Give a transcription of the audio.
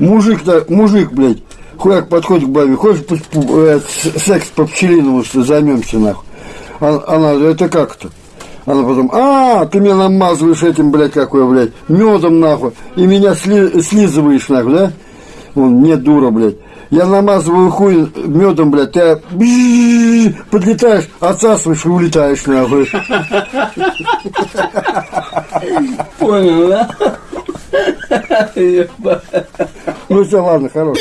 Мужик-то, мужик, блядь, хуяк подходит к бабе, хочешь э, секс по пчелиному что займемся, нахуй. А- Она, это как-то? Она потом, а, ты меня намазываешь этим, блядь, какой, блядь, медом, нахуй, и меня сли- слизываешь, нахуй, да? Он, не дура, блядь. Я намазываю хуй медом, блядь, ты подлетаешь, отсасываешь и улетаешь, нахуй. Понял, да? Ну все, ладно, хорош.